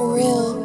for real.